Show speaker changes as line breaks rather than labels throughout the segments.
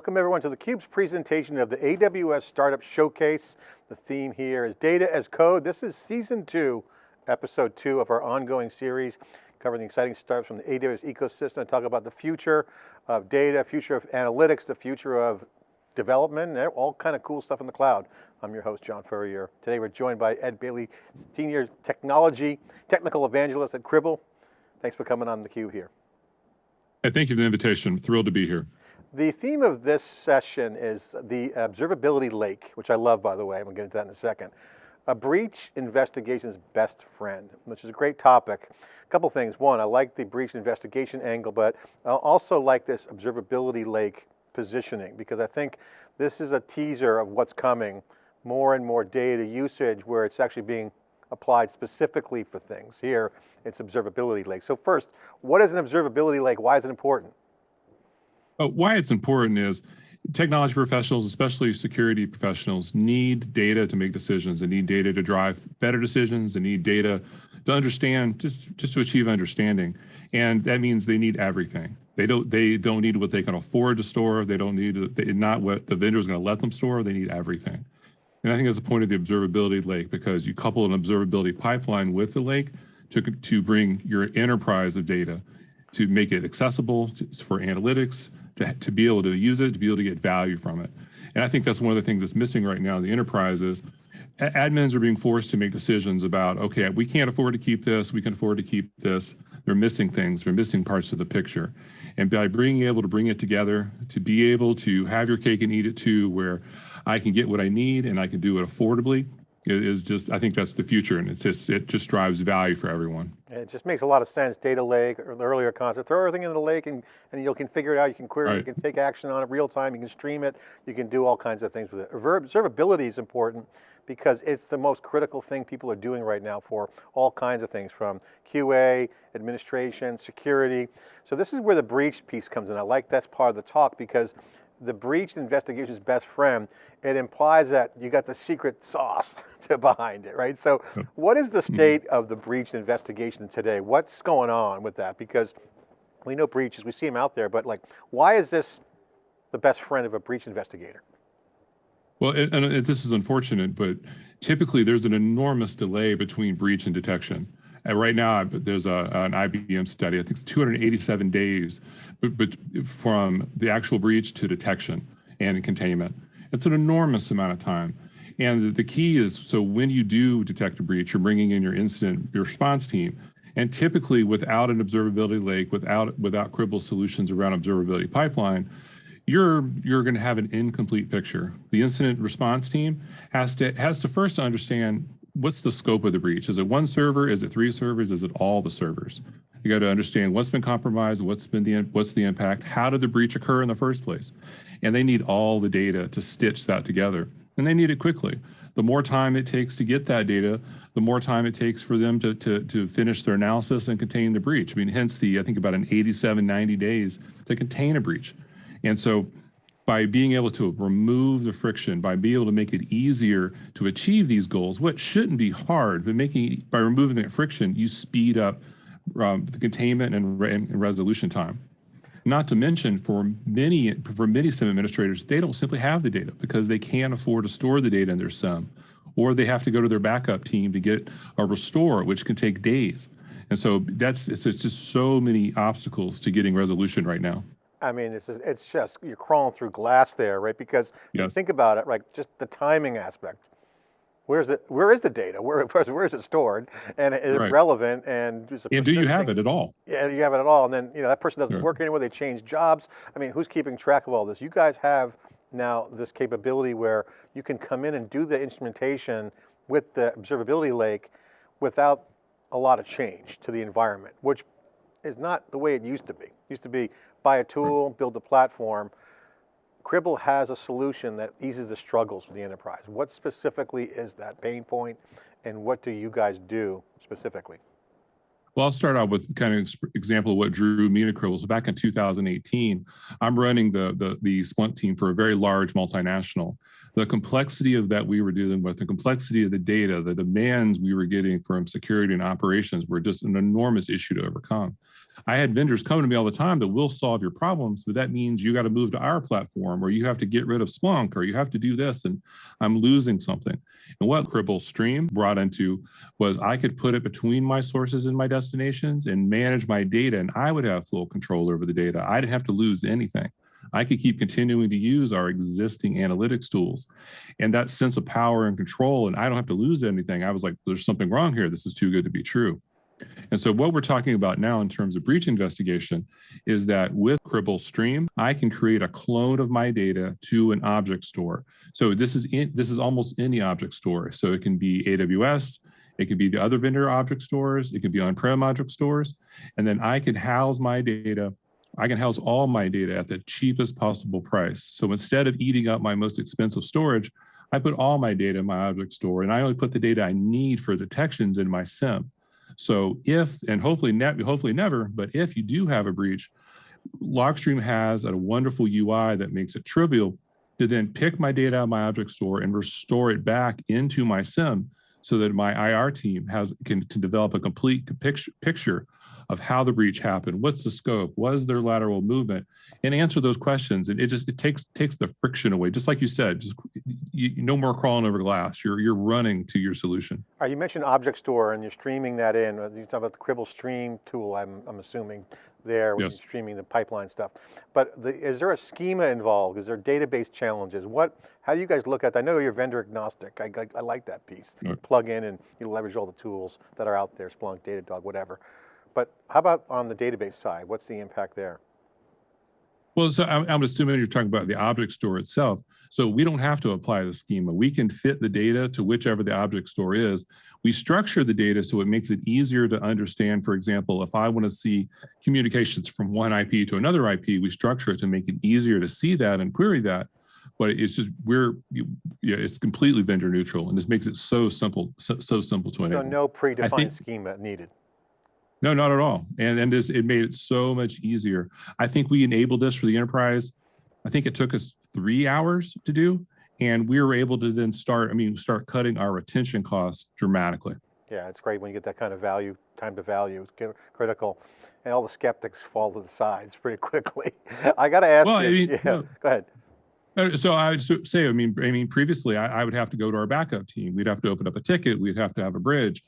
Welcome everyone to theCUBE's presentation of the AWS Startup Showcase. The theme here is Data as Code. This is season two, episode two of our ongoing series, covering the exciting startups from the AWS ecosystem and talk about the future of data, future of analytics, the future of development, all kind of cool stuff in the cloud. I'm your host, John Furrier. Today we're joined by Ed Bailey, Senior Technology, Technical Evangelist at Cribl. Thanks for coming on theCUBE here.
Hey, thank you for the invitation. I'm thrilled to be here.
The theme of this session is the observability lake, which I love, by the way. I'm to get into that in a second. A breach investigation's best friend, which is a great topic. A couple things. One, I like the breach investigation angle, but I also like this observability lake positioning because I think this is a teaser of what's coming. More and more data usage where it's actually being applied specifically for things. Here, it's observability lake. So first, what is an observability lake? Why is it important?
But why it's important is technology professionals, especially security professionals, need data to make decisions. They need data to drive better decisions. They need data to understand, just, just to achieve understanding. And that means they need everything. They don't, they don't need what they can afford to store. They don't need they, not what the vendor is going to let them store. They need everything. And I think that's the point of the observability lake because you couple an observability pipeline with the lake to, to bring your enterprise of data to make it accessible to, for analytics, to, to be able to use it, to be able to get value from it. And I think that's one of the things that's missing right now in the enterprises. admins are being forced to make decisions about, okay, we can't afford to keep this, we can afford to keep this. They're missing things, they're missing parts of the picture. And by being able to bring it together, to be able to have your cake and eat it too, where I can get what I need and I can do it affordably, is just, I think that's the future and it's just, it just drives value for everyone.
It just makes a lot of sense, data lake, or the earlier concept, throw everything into the lake and, and you can figure it out, you can query right. you can take action on it real time, you can stream it, you can do all kinds of things with it. Observability is important because it's the most critical thing people are doing right now for all kinds of things from QA, administration, security. So this is where the breach piece comes in. I like that's part of the talk because the breach investigation's best friend, it implies that you got the secret sauce to behind it, right? So what is the mm-hmm. state of the breach investigation today? What's going on with that? Because we know breaches, we see them out there, but like, why is this the best friend of a breach investigator?
Well, and, and this is unfortunate, but typically there's an enormous delay between breach and detection. And right now, there's a, an IBM study, I think it's 287 days but, but from the actual breach to detection and containment. It's an enormous amount of time. And the key is, so when you do detect a breach, you're bringing in your incident your response team. And typically without an observability lake, without, without Cribl solutions around observability pipeline, you're, you're gonna have an incomplete picture. The incident response team has to, has to first understand what's the scope of the breach? Is it one server? Is it three servers? Is it all the servers? You got to understand what's been compromised, what's been the what's the impact, how did the breach occur in the first place, and they need all the data to stitch that together, and they need it quickly. The more time it takes to get that data, the more time it takes for them to to to finish their analysis and contain the breach. I mean, hence the I think about an 87, 90 days to contain a breach, and so by being able to remove the friction, by being able to make it easier to achieve these goals, what shouldn't be hard, but making by removing that friction, you speed up um, the containment and, re and, resolution time. Not to mention for many for many SIEM administrators, they don't simply have the data because they can't afford to store the data in their SIEM, or they have to go to their backup team to get a restore, which can take days. And so that's it's, it's just so many obstacles to getting resolution right now.
I mean, it's just, it's just, you're crawling through glass there, right? Because yes. think about it, like just the timing aspect. Where's it, where is the data? Where, where is it stored? And is right. it relevant? And,
and do you have it at all?
Yeah, you have it at all. And then, you know, that person doesn't work anymore. They change jobs. I mean, who's keeping track of all this? You guys have now this capability where you can come in and do the instrumentation with the observability lake without a lot of change to the environment, which is not the way it used to be. It used to be buy a tool, build a platform. Cribl has a solution that eases the struggles for the enterprise. What specifically is that pain point and what do you guys do specifically?
Well, I'll start out with kind of ex- example of what drew me to Cribl. So back in 2018, I'm running the, the, the Splunk team for a very large multinational. The complexity of that we were dealing with, the complexity of the data, the demands we were getting from security and operations were just an enormous issue to overcome. I had vendors coming to me all the time that will solve your problems, but that means you got to move to our platform or you have to get rid of Splunk or you have to do this and I'm losing something. And what Cribl Stream brought into was I could put it between my sources and my destinations and manage my data and I would have full control over the data. I didn't have to lose anything. I could keep continuing to use our existing analytics tools and that sense of power and control and I don't have to lose anything. I was like, there's something wrong here. This is too good to be true. And so what we're talking about now in terms of breach investigation is that with Cribl Stream, I can create a clone of my data to an object store. So this is in, this is almost any object store. So it can be AWS, it could be the other vendor object stores, it could be on-prem object stores, and then I could house my data I can house all my data at the cheapest possible price. So instead of eating up my most expensive storage, I put all my data in my object store and I only put the data I need for detections in my SIEM. So if, and hopefully, ne hopefully never, but if you do have a breach, Logstream has a wonderful UI that makes it trivial to then pick my data out of my object store and restore it back into my SIEM so that my IR team has can, can develop a complete picture, picture of how the breach happened, what's the scope, was there lateral movement, and answer those questions. And it just it takes takes the friction away. Just like you said, just you, no more crawling over glass. You're you're running to your solution.
Right, you mentioned Object Store and you're streaming that in. Uh, you talk about the Cribl Stream tool. I'm I'm assuming there when
Yes.
you're streaming the pipeline stuff. But the, is there a schema involved? Is there database challenges? What? How do you guys look at? that? I know you're vendor agnostic. I, I, I like that piece. You plug in and you leverage all the tools that are out there, Splunk, Datadog, whatever. But how about on the database side? What's the impact there?
Well, so I'm, I'm assuming you're talking about the object store itself. So we don't have to apply the schema. We can fit the data to whichever the object store is. We structure the data so it makes it easier to understand. For example, if I want to see communications from one IP to another IP, we structure it to make it easier to see that and query that. But it's just we're yeah, it's completely vendor neutral, and this makes it so simple, so, so simple to
So
enable.
no predefined
think-
schema needed.
No, not at all. And and this it made it so much easier. I think we enabled this for the enterprise. I think it took us three hours to do, and we were able to then start. I mean, start cutting our retention costs dramatically.
Yeah, it's great when you get that kind of value, time to value, it's critical. And all the skeptics fall to the sides pretty quickly. I got to ask
Well, I
you,
mean,
yeah,
no.
go ahead.
Uh, So I would say, I mean, I mean, previously I, I would have to go to our backup team. We'd have to open up a ticket. We'd have to have a bridge.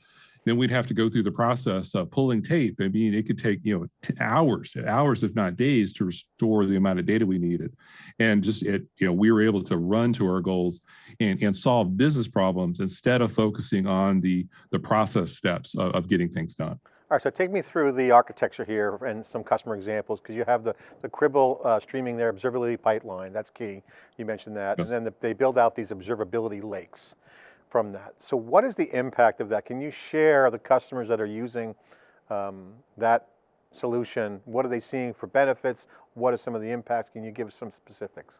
Then we'd have to go through the process of pulling tape. I mean, it could take, you know, hours, hours, if not days to restore the amount of data we needed. And just it, you know, we were able to run to our goals and, and solve business problems instead of focusing on the, the process steps of, of getting things done.
All right, so take me through the architecture here and some customer examples, because you have the, the Cribl uh, streaming their observability pipeline, that's key. You mentioned that.
Yes.
And then the, they build out these observability lakes from that. So what is the impact of that? Can you share the customers that are using um, that solution? What are they seeing for benefits? What are some of the impacts? Can you give us some specifics?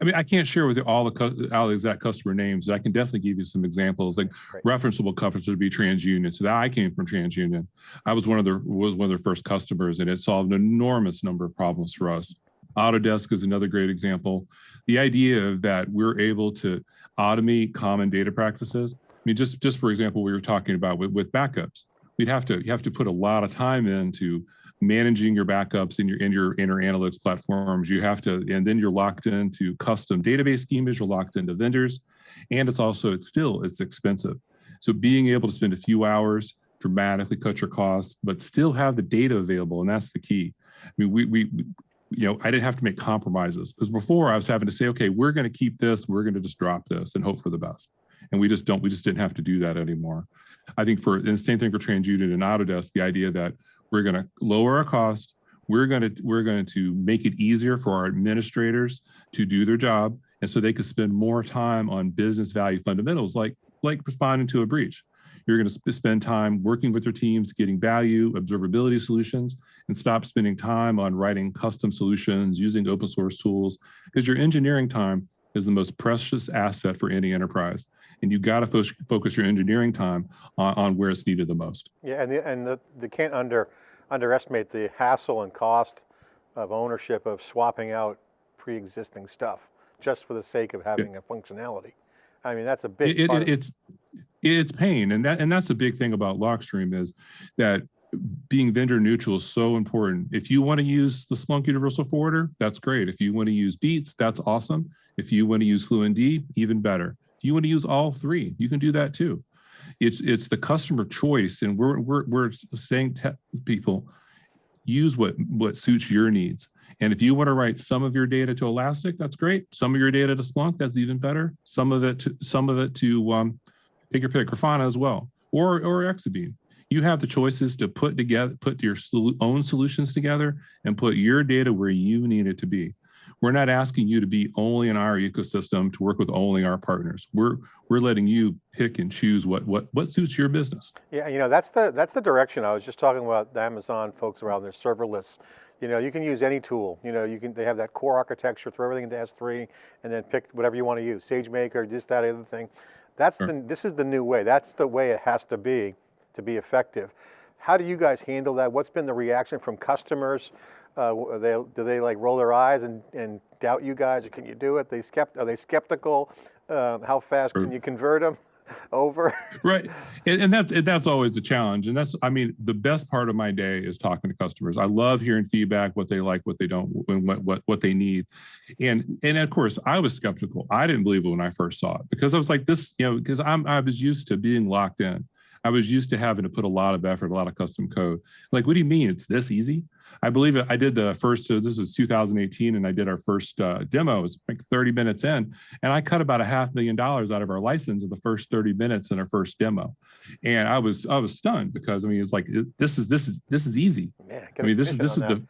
I mean, I can't share with you all the, all the exact customer names. I can definitely give you some examples. Like
Great.
referenceable customers would be TransUnion. So that I came from TransUnion. I was one of their was one of their first customers, and it solved an enormous number of problems for us. Autodesk is another great example. The idea that we're able to automate common data practices. I mean, just just for example, we were talking about with, with backups. We'd have to you have to put a lot of time into managing your backups in your in your in your analytics platforms. You have to, and then you're locked into custom database schemas. You're locked into vendors, and it's also it's still it's expensive. So being able to spend a few hours dramatically cut your costs, but still have the data available, and that's the key. I mean, we we. You know, I didn't have to make compromises because before I was having to say, okay, we're going to keep this, we're going to just drop this and hope for the best. And we just don't, we just didn't have to do that anymore. I think for, the same thing for TransUnion and Autodesk, the idea that we're going to lower our cost, we're going to, we're going to make it easier for our administrators to do their job. And so they could spend more time on business value fundamentals like, like responding to a breach. You're going to sp- spend time working with your teams, getting value, observability solutions, and stop spending time on writing custom solutions, using open source tools, because your engineering time is the most precious asset for any enterprise. and you got to fo focus your engineering time on, on where it's needed the most.
Yeah, and the, and the, they can't under, underestimate the hassle and cost of ownership of swapping out pre-existing stuff just for the sake of having a functionality. I mean, that's a big
It, it, it's it's pain, and that and that's the big thing about LogStream is that being vendor neutral is so important. If you want to use the Splunk Universal Forwarder, that's great. If you want to use Beats, that's awesome. If you want to use FluentD, even better. If you want to use all three, you can do that too. It's it's the customer choice, and we're we're we're saying to people, use what what suits your needs. And if you want to write some of your data to Elastic, that's great. Some of your data to Splunk, that's even better. Some of it to some of it to um, pick your pick, Grafana as well, or or Exabeam. You have the choices to put together, put your own solutions together, and put your data where you need it to be. We're not asking you to be only in our ecosystem to work with only our partners. We're we're letting you pick and choose what what what suits your business.
Yeah, you know, that's the, that's the direction. I was just talking about the Amazon folks around their serverless. You know, you can use any tool. You know, you can, they have that core architecture, throw everything into S3 and then pick whatever you want to use, SageMaker, this, that, other thing. That's
Sure.
the, this is the new way. That's the way it has to be to be effective. How do you guys handle that? What's been the reaction from customers? Uh, they, do they like roll their eyes and, and doubt you guys? Or can you do it? They skept, are they skeptical? Um, how fast can you convert them over?
right. And, and that's that's always the challenge. And that's i mean the best part of my day is talking to customers. I love hearing feedback what they like what they don't and what what, what they need. And and of course i was skeptical. I didn't believe it when i first saw it because i was like this you know because i'm i was used to being locked in i was used to having to put a lot of effort a lot of custom code like what do you mean it's this easy I believe I did the first, so this is 2018, and I did our first uh, demo. It was like 30 minutes in, and I cut about a half million dollars out of our license in the first 30 minutes in our first demo. And I was I was stunned because I mean it's like it- this is this is this is easy.
Man,
I mean this is this is the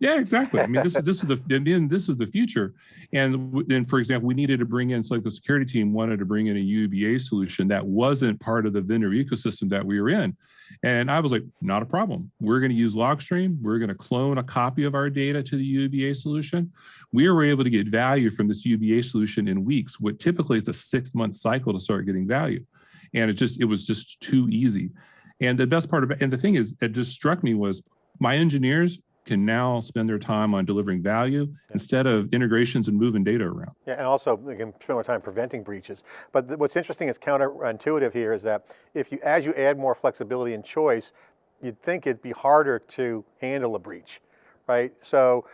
yeah exactly. I mean this is this is the mean, this is the future. And then for example, we needed to bring in so like the security team wanted to bring in a UBA solution that wasn't part of the vendor ecosystem that we were in. And I was like, not a problem. We're going to use Logstream. We're going to clone a copy of our data to the UBA solution. We were able to get value from this UBA solution in weeks, what typically is a six month cycle to start getting value. And it just, it was just too easy. And the best part of it, and the thing is, it just struck me was my engineers can now spend their time on delivering value instead of integrations and moving data around.
Yeah, and also they can spend more time preventing breaches. But what's interesting is counterintuitive here is that if you, as you add more flexibility and choice, you'd think it'd be harder to handle a breach, right? So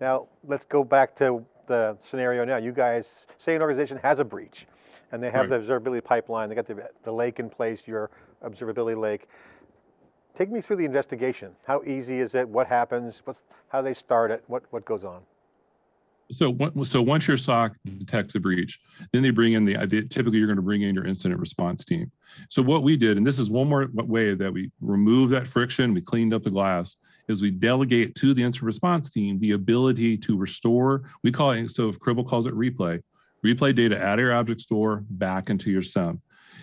now let's go back to the scenario now. You guys, say an organization has a breach and they have
Right.
the observability pipeline, they got the, the lake in place, your observability lake. Take me through the investigation. How easy is it? What happens? What's, how they start it? What, what goes on?
So, so once your SOC detects a breach, then they bring in the, typically you're going to bring in your incident response team. So what we did, and this is one more way that we remove that friction, we cleaned up the glass, is we delegate to the incident response team the ability to restore, we call it, so if Cribl calls it replay, replay data out of your object store back into your SIEM.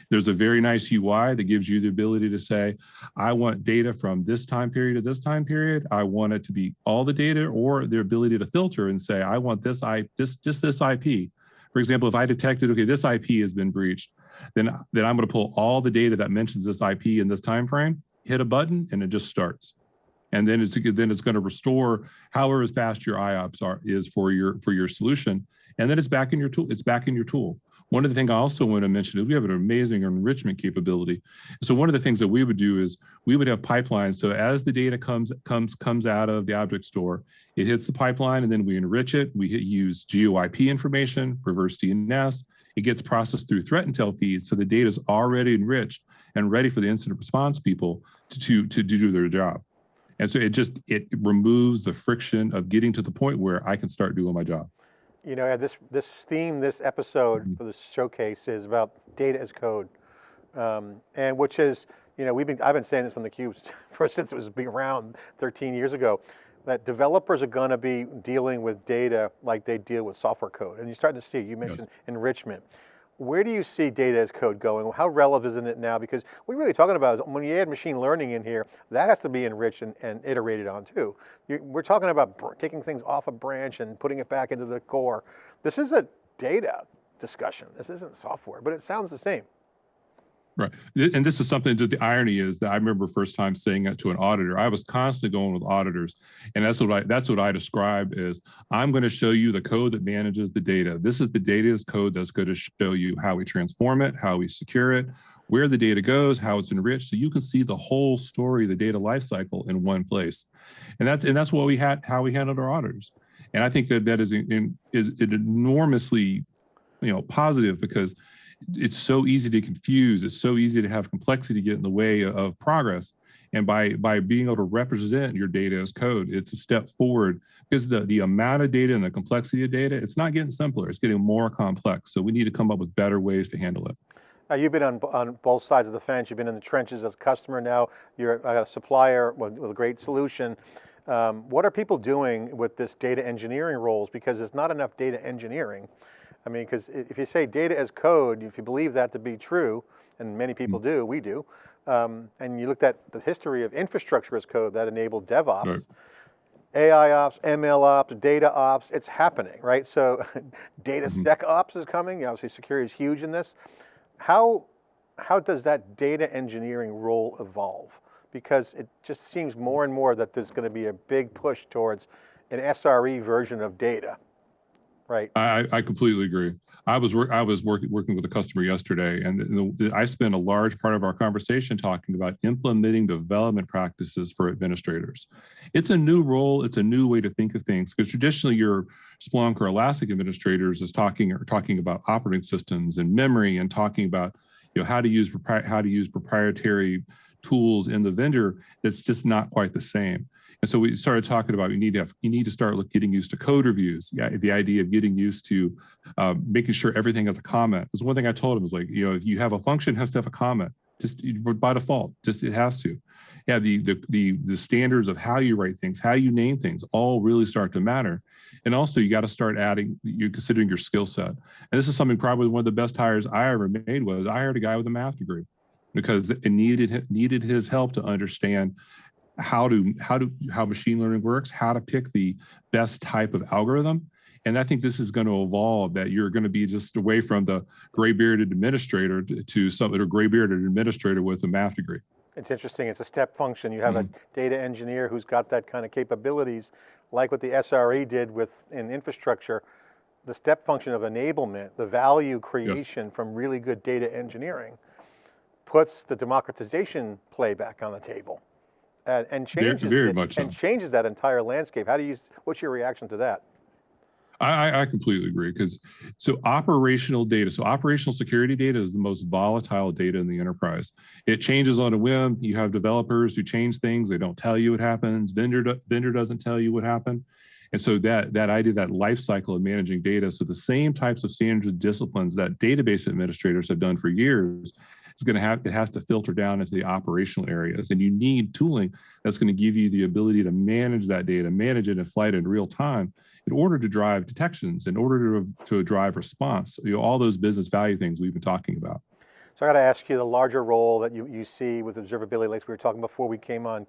There's a very nice UI that gives you the ability to say, I want data from this time period to this time period. I want it to be all the data or the ability to filter and say, I want this I this just this IP. For example, if I detected, okay, this IP has been breached, then, then I'm going to pull all the data that mentions this IP in this time frame, hit a button, and it just starts. And then it's then it's going to restore however fast your IOPS are is for your for your solution. And then it's back in your tool, it's back in your tool. One of the things I also want to mention is we have an amazing enrichment capability. So one of the things that we would do is we would have pipelines. So as the data comes comes comes out of the object store, it hits the pipeline and then we enrich it. We hit, use GeoIP information, reverse DNS. It gets processed through threat intel feeds. So the data is already enriched and ready for the incident response people to, to, to do their job. And so it just, it removes the friction of getting to the point where I can start doing my job.
You know, this, this theme, this episode for the showcase is about data as code. Um, and which is, you know, we've been, I've been saying this on the cubes for since it was around 13 years ago, that developers are going to be dealing with data like they deal with software code. And you're starting to see, you mentioned enrichment. Where do you see data as code going? How relevant is it now? Because we're really talking about is when you add machine learning in here, that has to be enriched and, and iterated on too. you we're talking about taking things off a branch and putting it back into the core. This is a data discussion. This isn't software, but it sounds the same.
Right. And this is something that the irony is that I remember first time saying it to an auditor. I was constantly going with auditors. And that's what I that's what I describe as I'm going to show you the code that manages the data. This is the data as code that's going to show you how we transform it, how we secure it, where the data goes, how it's enriched, so you can see the whole story, the data lifecycle in one place. And that's and that's what we had how we handled our auditors. And I think that that is in, is enormously you know positive because it's so easy to confuse. It's so easy to have complexity get in the way of progress. And by by being able to represent your data as code, it's a step forward because the, the amount of data and the complexity of data, it's not getting simpler, it's getting more complex. So we need to come up with better ways to handle it.
Now you've been on, on both sides of the fence. You've been in the trenches as a customer. Now you're a supplier with, with a great solution. Um, what are people doing with this data engineering roles? Because there's not enough data engineering. I mean, because if you say data as code, if you believe that to be true, and many people
Mm.
do, we do, um, and you looked at the history of infrastructure as code that enabled DevOps,
Right.
AI ops, ML ops, data ops, it's happening, right? So data
Mhm.
sec ops is coming. Obviously security is huge in this. How, how does that data engineering role evolve? Because it just seems more and more that there's going to be a big push towards an SRE version of data, right?
I, I- completely agree. I was I was working working with a customer yesterday, and the, the, I spent a large part of our conversation talking about implementing development practices for administrators. It's a new role. It's a new way to think of things because traditionally your Splunk or Elastic administrators is talking or talking about operating systems and memory and talking about you know how to use how to use proprietary tools in the vendor. That's just not quite the same. And so we started talking about you need to have, you need to start getting used to code reviews. Yeah, the idea of getting used to uh, making sure everything has a comment. That's one thing I told him was like, you know, if you have a function, has to have a comment. Just by default, just it has to. Yeah, the the the the standards of how you write things, how you name things, all really start to matter. And also, you got to start adding. You're considering your skill set. And this is something probably one of the best hires I ever made was I hired a guy with a math degree because it needed needed his help to understand how to how to how machine learning works, how to pick the best type of algorithm. And I think this is going to evolve that you're going to be just away from the gray bearded administrator to, to some or gray bearded administrator with a math degree.
It's interesting, it's a step function. You have a mm-hmm. data engineer who's got that kind of capabilities, like what the SRE did with in infrastructure, the step function of enablement, the value creation from really good data engineering puts the democratization play back on the table. And, and
Very-
changes
very
it-
much
and changes that entire landscape. How do you, what's your reaction to that?
I, I- I completely agree because so operational data, so operational security data is the most volatile data in the enterprise. It changes on a whim. You have developers who change things. They don't tell you what happens. Vendor vendor doesn't tell you what happened. And so that that idea, that life cycle of managing data, so the same types of standards and disciplines that database administrators have done for years, is going to have it has to filter down into the operational areas. And you need tooling that's going to give you the ability to manage that data, manage it in flight in real time in order to drive detections, in order to, to drive response, you know, all those business value things we've been talking about.
So I got to ask you the larger role that you, you see with observability, like we were talking before we came on,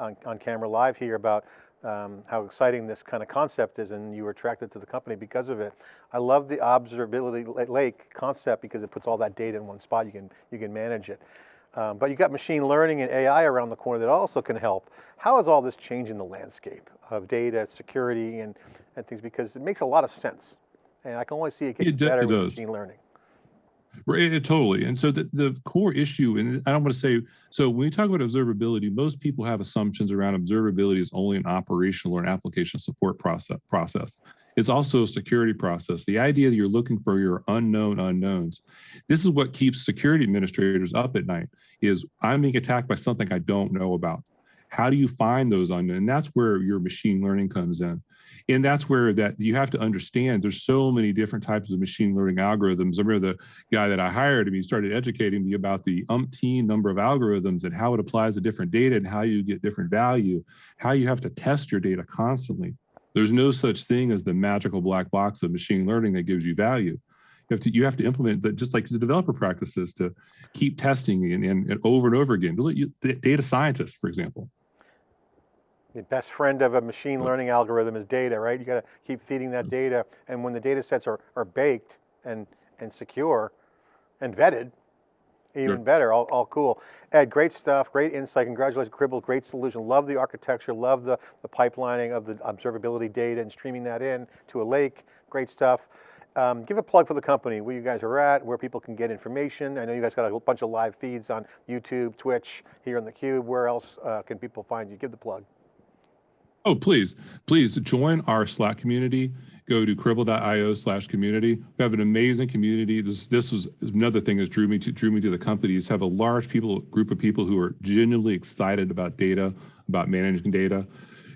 on, on camera live here about um, how exciting this kind of concept is and you were attracted to the company because of it. I love the observability lake concept because it puts all that data in one spot, you can, you can manage it. Um, but you got machine learning and AI around the corner that also can help. How is all this changing the landscape of data, security, and, and things? Because it makes a lot of sense. And I can only see it getting
It
better
it
with
does.
machine learning.
Right, totally. And so the, the core issue, and I don't want to say, so when we talk about observability, most people have assumptions around observability is only an operational or an application support process. process. It's also a security process. The idea that you're looking for your unknown unknowns. This is what keeps security administrators up at night is I'm being attacked by something I don't know about. How do you find those unknown? And that's where your machine learning comes in. And that's where that you have to understand there's so many different types of machine learning algorithms. I remember the guy that I hired and he started educating me about the umpteen number of algorithms and how it applies to different data and how you get different value, how you have to test your data constantly. There's no such thing as the magical black box of machine learning that gives you value. You have to you have to implement, but just like the developer practices to keep testing and, and, and over and over again. Data scientists, for example.
The best friend of a machine learning algorithm is data, right? You got to keep feeding that data. And when the data sets are, are baked and and secure and vetted, even
Sure.
better, all, all cool. Ed, great stuff, great insight, congratulations, Cribl, great solution. Love the architecture, love the, the pipelining of the observability data and streaming that in to a lake, great stuff. Um, give a plug for the company, where you guys are at, where people can get information. I know you guys got a bunch of live feeds on YouTube, Twitch, here on theCUBE. Where else uh, can people find you? Give the plug.
Oh, please, please join our Slack community. Go to cribl.io slash community. We have an amazing community. This this is another thing that drew me to drew me to the company is have a large people group of people who are genuinely excited about data, about managing data.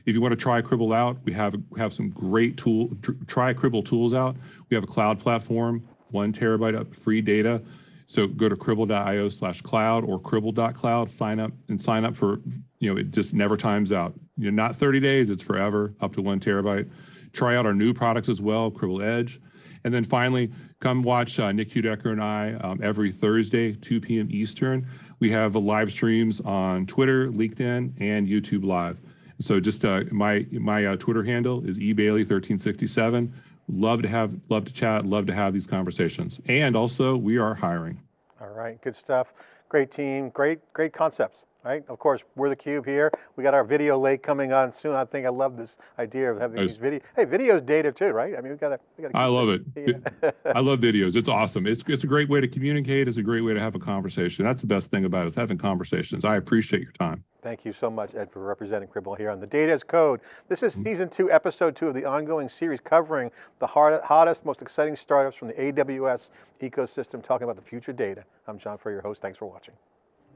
If you want to try Cribl out, we have have some great tool tr- try Cribl tools out. We have a cloud platform, one terabyte of free data. So go to cribl.io slash cloud or cribl.cloud, sign up and sign up for, you know, it just never times out. You know, not 30 days, it's forever, up to one terabyte. Try out our new products as well, Cribl Edge. And then finally, come watch uh, Nick Heudecker and I um, every Thursday, 2 p.m. Eastern. We have live streams on Twitter, LinkedIn, and YouTube Live. So just uh, my my uh, Twitter handle is ebailey1367. Love to have love to chat, love to have these conversations. And also, we are hiring.
All right, good stuff. Great team, great, great concepts, right? Of course, we're the Cube here. We got our video lake coming on soon. I think I love this idea of having
Nice.
these video. Hey, video's data too, right? I mean, we gotta, we gotta.
I love it.
Yeah.
I love videos. It's awesome. It's it's a great way to communicate. It's a great way to have a conversation. That's the best thing about it is having conversations. I appreciate your time.
Thank you so much, Ed, for representing Cribl here on The Data as Code. This is mm-hmm. season two, episode two of the ongoing series covering the hard, hottest, most exciting startups from the AWS ecosystem, talking about the future data. I'm John Furrier, your host. Thanks for watching.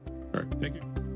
All right. Thank you.